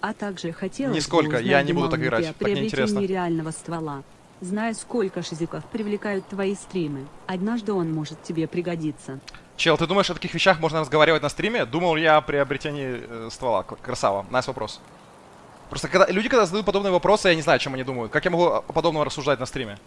А также хотел... Нисколько, бы я не буду так играть, так неинтересно. реального ствола. Зная, сколько шизиков привлекают твои стримы, однажды он может тебе пригодиться. Чел, ты думаешь, о таких вещах можно разговаривать на стриме? Думал я о приобретении э, ствола? Красава. Nice вопрос. Просто когда люди, когда задают подобные вопросы, я не знаю, о чем они думают. Как я могу подобного рассуждать на стриме?